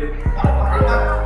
I'm not.